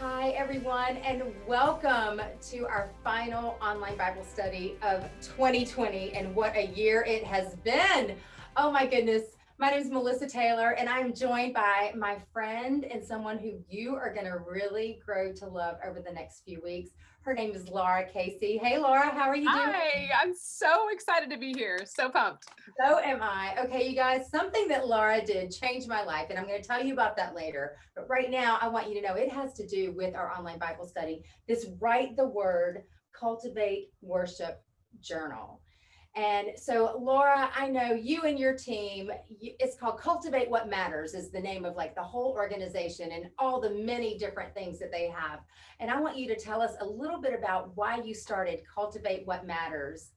Hi, everyone, and welcome to our final online Bible study of 2020. And what a year it has been! Oh, my goodness. My name is Melissa Taylor, and I'm joined by my friend and someone who you are going to really grow to love over the next few weeks. Her name is Lara Casey. Hey, Lara, how are you doing? Hi, I'm so excited to be here. So pumped. So am I. Okay, you guys, something that Lara did changed my life, and I'm going to tell you about that later. But right now, I want you to know it has to do with our online Bible study. This Write the Word, Cultivate Worship Journal. And so, Lara, I know you and your team, it's called Cultivate What Matters, is the name of like the whole organization and all the many different things that they have. And I want you to tell us a little bit about why you started Cultivate What Matters,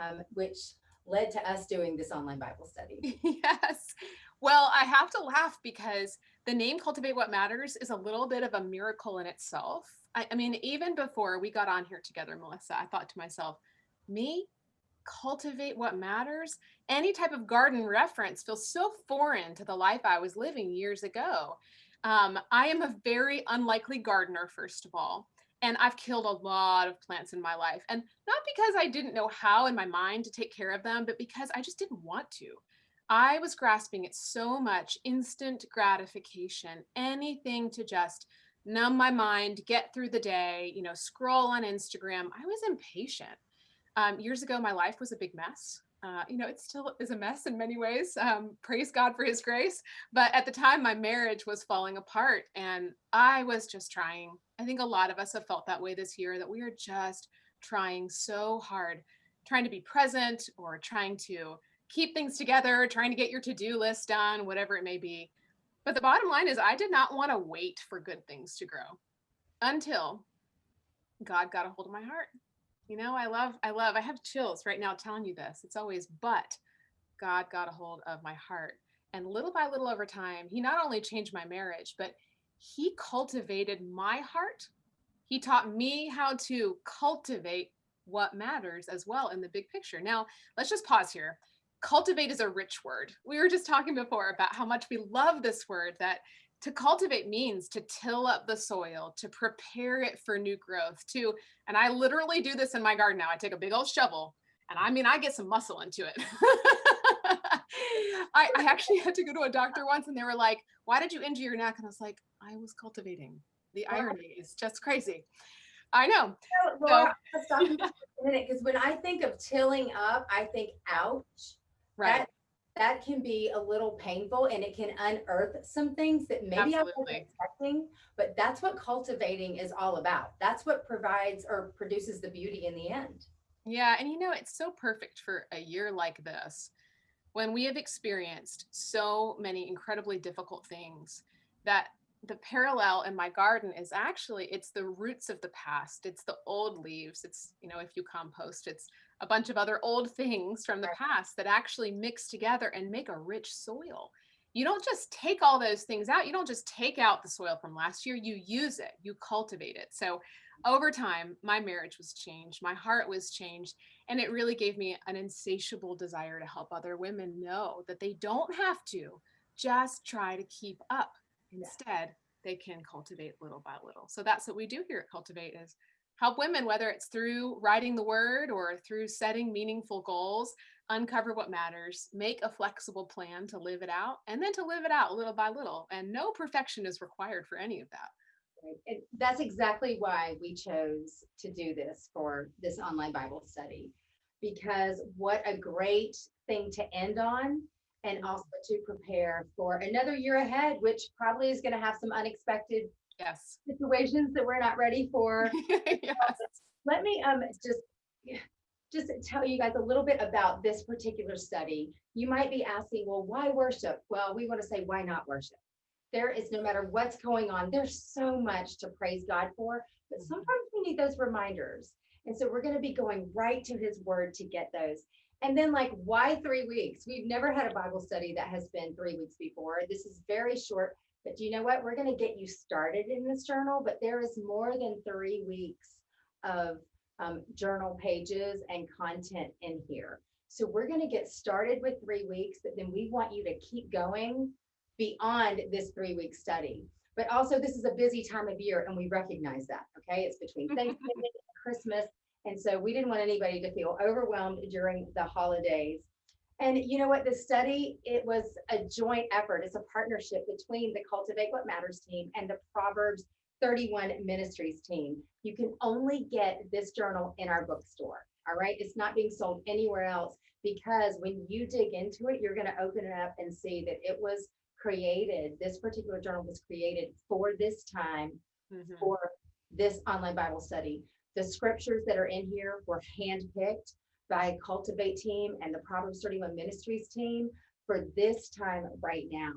um, which led to us doing this online Bible study. yes. Well, I have to laugh because the name Cultivate What Matters is a little bit of a miracle in itself. I, I mean, even before we got on here together, Melissa, I thought to myself, me cultivate what matters. Any type of garden reference feels so foreign to the life I was living years ago. Um, I am a very unlikely gardener, first of all, and I've killed a lot of plants in my life. And not because I didn't know how in my mind to take care of them, but because I just didn't want to. I was grasping at so much instant gratification, anything to just numb my mind, get through the day, you know, scroll on Instagram. I was impatient. Um, years ago, my life was a big mess. Uh, you know, it still is a mess in many ways. Um, praise God for his grace. But at the time, my marriage was falling apart and I was just trying. I think a lot of us have felt that way this year that we are just trying so hard, trying to be present or trying to keep things together, trying to get your to do list done, whatever it may be. But the bottom line is, I did not want to wait for good things to grow until God got a hold of my heart you know, I love, I love, I have chills right now telling you this. It's always, but God got a hold of my heart. And little by little over time, he not only changed my marriage, but he cultivated my heart. He taught me how to cultivate what matters as well in the big picture. Now, let's just pause here. Cultivate is a rich word. We were just talking before about how much we love this word that to cultivate means to till up the soil, to prepare it for new growth, to, and I literally do this in my garden now. I take a big old shovel and I mean, I get some muscle into it. I, I, actually had to go to a doctor once and they were like, why did you injure your neck? And I was like, I was cultivating. The irony is just crazy. I know. Lara, so, stop a minute because when I think of tilling up, I think ouch. Right. That that can be a little painful and it can unearth some things that maybe Absolutely. I wasn't expecting, but that's what cultivating is all about. That's what provides or produces the beauty in the end. Yeah. And you know, it's so perfect for a year like this when we have experienced so many incredibly difficult things that the parallel in my garden is actually it's the roots of the past it's the old leaves it's you know if you compost it's a bunch of other old things from the past that actually mix together and make a rich soil. You don't just take all those things out. You don't just take out the soil from last year. You use it, you cultivate it. So over time, my marriage was changed, my heart was changed, and it really gave me an insatiable desire to help other women know that they don't have to just try to keep up. Instead, they can cultivate little by little. So that's what we do here at Cultivate is help women, whether it's through writing the word or through setting meaningful goals, uncover what matters, make a flexible plan to live it out, and then to live it out little by little. And no perfection is required for any of that. And that's exactly why we chose to do this for this online Bible study, because what a great thing to end on and mm-hmm. also to prepare for another year ahead, which probably is going to have some unexpected yes. situations that we're not ready for. Yes. let me um just just tell you guys a little bit about this particular study. You might be asking well why worship? Well we want to say why not worship? There is no matter what's going on there's so much to praise god for but mm-hmm. sometimes we need those reminders. And so we're going to be going right to his word to get those. And then like why three weeks? We've never had a bible study that has been three weeks before. This is very short but do you know what? We're going to get you started in this journal, but there is more than three weeks of um, journal pages and content in here. So we're going to get started with three weeks, but then we want you to keep going beyond this three week study. But also this is a busy time of year and we recognize that, okay? It's between Thanksgiving and Christmas. And so we didn't want anybody to feel overwhelmed during the holidays. And you know what, the study, it was a joint effort. It's a partnership between the Cultivate What Matters team and the Proverbs 31 Ministries team. You can only get this journal in our bookstore. All right. It's not being sold anywhere else because when you dig into it, you're going to open it up and see that it was created. This particular journal was created for this time, mm-hmm. for this online Bible study. The scriptures that are in here were handpicked by Cultivate team and the Proverbs 31 Ministries team for this time right now.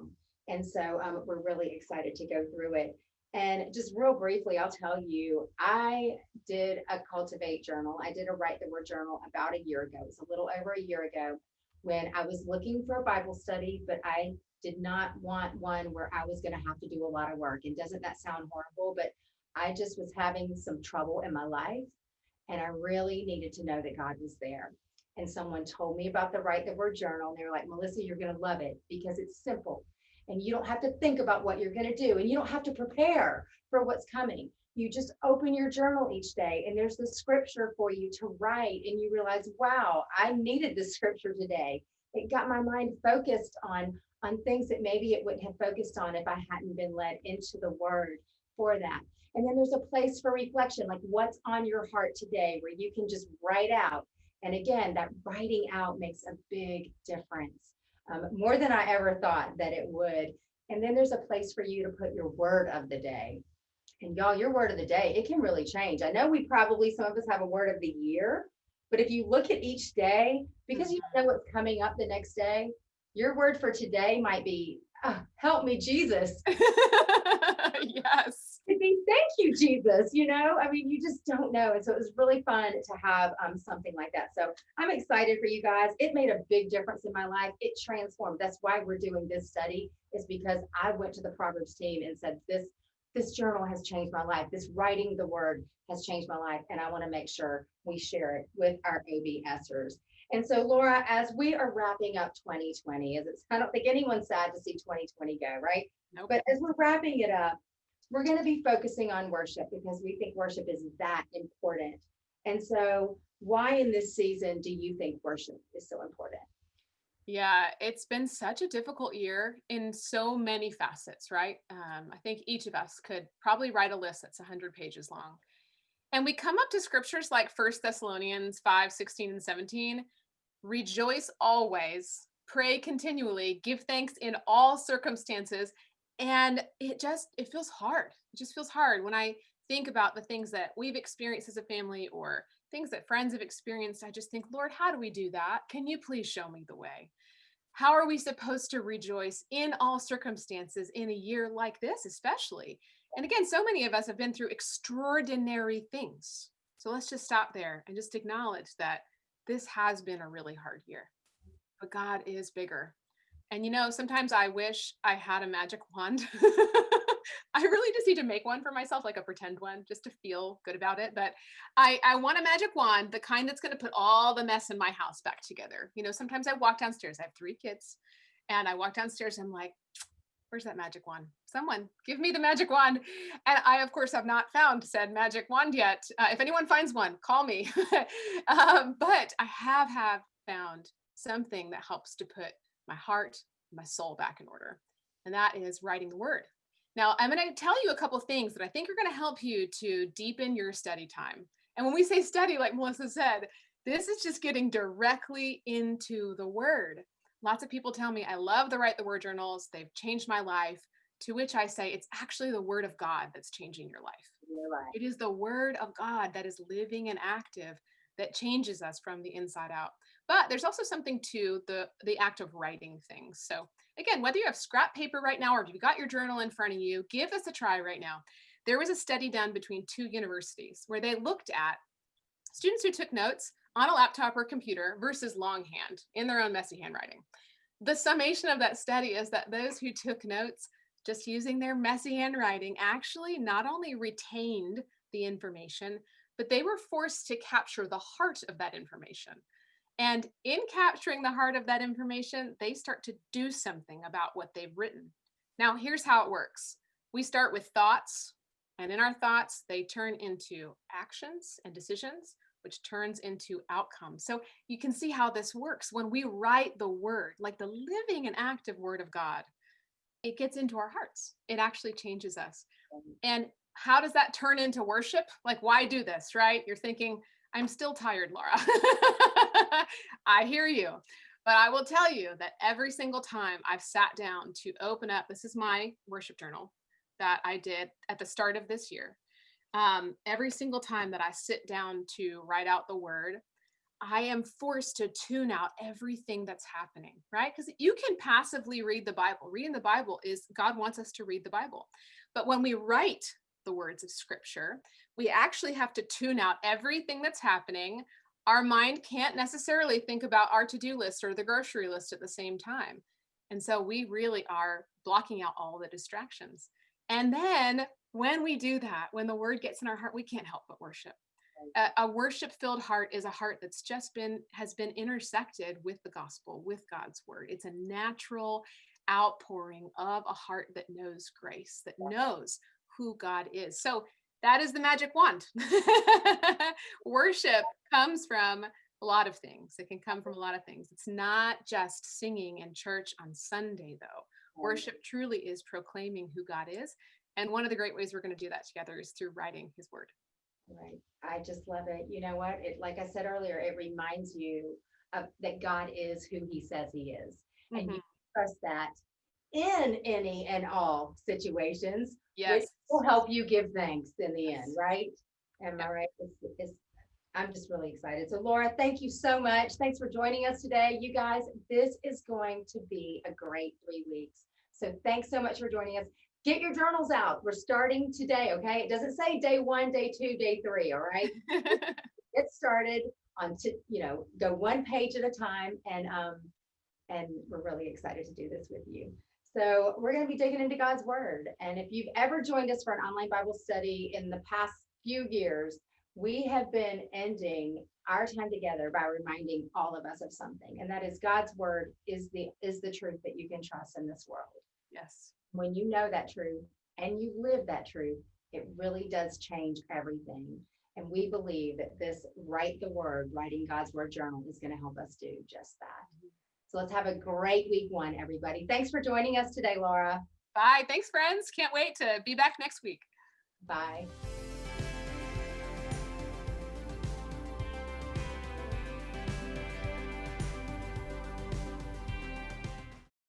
And so um, we're really excited to go through it. And just real briefly, I'll tell you, I did a Cultivate journal. I did a Write the Word journal about a year ago. It was a little over a year ago when I was looking for a Bible study, but I did not want one where I was going to have to do a lot of work. And doesn't that sound horrible? But I just was having some trouble in my life. And I really needed to know that God was there. And someone told me about the Write the Word journal. And they were like, Melissa, you're going to love it because it's simple and you don't have to think about what you're going to do and you don't have to prepare for what's coming. You just open your journal each day and there's the scripture for you to write and you realize, wow, I needed this scripture today. It got my mind focused on on things that maybe it wouldn't have focused on if I hadn't been led into the word for that. And then there's a place for reflection, like what's on your heart today, where you can just write out. And again, that writing out makes a big difference um, more than I ever thought that it would. And then there's a place for you to put your word of the day. And y'all, your word of the day, it can really change. I know we probably, some of us have a word of the year, but if you look at each day, because you know what's coming up the next day, your word for today might be, oh, help me, Jesus. yes thank you jesus you know? I mean you just don't know. And so it was really fun to have um, something like that. So i'm excited for you guys. It made a big difference in my life. It transformed. That's why we're doing this study is because i went to the proverbs team and said this this journal has changed my life. This writing the word has changed my life and i want to make sure we share it with our OBSers and so lara as we are wrapping up 2020 as it's i don't think anyone's sad to see 2020 go right? Nope. but as we're wrapping it up we're going to be focusing on worship because we think worship is that important. And so, why in this season do you think worship is so important? Yeah, it's been such a difficult year in so many facets, right? Um, I think each of us could probably write a list that's 100 pages long. And we come up to scriptures like First Thessalonians 5 16 and 17. Rejoice always, pray continually, give thanks in all circumstances, and it just it feels hard it just feels hard when i think about the things that we've experienced as a family or things that friends have experienced i just think lord how do we do that? Can you please show me the way? How are we supposed to rejoice in all circumstances in a year like this especially? And again so many of us have been through extraordinary things. So let's just stop there and just acknowledge that this has been a really hard year but god is bigger and you know, sometimes I wish I had a magic wand. I really just need to make one for myself, like a pretend one, just to feel good about it. But I, I want a magic wand, the kind that's going to put all the mess in my house back together. You know, sometimes I walk downstairs. I have three kids, and I walk downstairs. And I'm like, "Where's that magic wand? Someone give me the magic wand!" And I, of course, have not found said magic wand yet. Uh, if anyone finds one, call me. um, but I have have found something that helps to put my heart, my soul back in order. And that is writing the word. Now, I'm going to tell you a couple things that I think are going to help you to deepen your study time. And when we say study, like Melissa said, this is just getting directly into the word. Lots of people tell me, I love the Write the Word journals. They've changed my life. To which I say, it's actually the word of God that's changing your life. Right. It is the word of God that is living and active that changes us from the inside out. But there's also something to the the act of writing things. So again, whether you have scrap paper right now or if you've got your journal in front of you, give this a try right now. There was a study done between two universities where they looked at students who took notes on a laptop or computer versus longhand in their own messy handwriting. The summation of that study is that those who took notes just using their messy handwriting actually not only retained the information, but they were forced to capture the heart of that information. And in capturing the heart of that information, they start to do something about what they've written. Now, here's how it works We start with thoughts, and in our thoughts, they turn into actions and decisions, which turns into outcomes. So you can see how this works. When we write the word, like the living and active word of God, it gets into our hearts. It actually changes us. And how does that turn into worship? Like, why do this, right? You're thinking, I'm still tired, Lara. I hear you. But I will tell you that every single time I've sat down to open up, this is my worship journal that I did at the start of this year. Um, every single time that I sit down to write out the word, I am forced to tune out everything that's happening, right? Because you can passively read the Bible. Reading the Bible is God wants us to read the Bible. But when we write the words of scripture, we actually have to tune out everything that's happening. Our mind can't necessarily think about our to do list or the grocery list at the same time. And so we really are blocking out all the distractions. And then when we do that, when the word gets in our heart, we can't help but worship. A, a worship filled heart is a heart that's just been has been intersected with the gospel with god's word it's a natural outpouring of a heart that knows grace that knows who god is so that is the magic wand. Worship comes from a lot of things. It can come from a lot of things. It's not just singing in church on Sunday, though. Worship truly is proclaiming who God is. And one of the great ways we're going to do that together is through writing his word. Right. I just love it. You know what? It like I said earlier, it reminds you of that God is who he says he is. Mm-hmm. And you trust that in any and all situations Yes. will help you give thanks in the end, right? Am I right? It's, it's, I'm just really excited. So Lara, thank you so much. Thanks for joining us today. You guys, this is going to be a great three weeks. So thanks so much for joining us. Get your journals out. We're starting today, okay? It doesn't say day one, day two, day three, all right? Get started on to, you know, go one page at a time and um and we're really excited to do this with you. So we're going to be digging into God's word. And if you've ever joined us for an online Bible study in the past few years, we have been ending our time together by reminding all of us of something. And that is God's word is the is the truth that you can trust in this world. Yes. When you know that truth and you live that truth, it really does change everything. And we believe that this write the word, writing God's word journal is going to help us do just that. So let's have a great week one, everybody. Thanks for joining us today, Lara. Bye. Thanks, friends. Can't wait to be back next week. Bye.